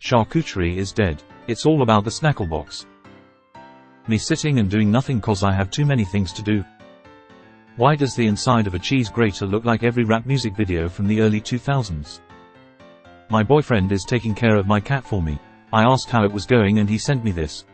Charcuterie is dead. It's all about the snackle box. Me sitting and doing nothing cause I have too many things to do. Why does the inside of a cheese grater look like every rap music video from the early 2000s? My boyfriend is taking care of my cat for me. I asked how it was going and he sent me this.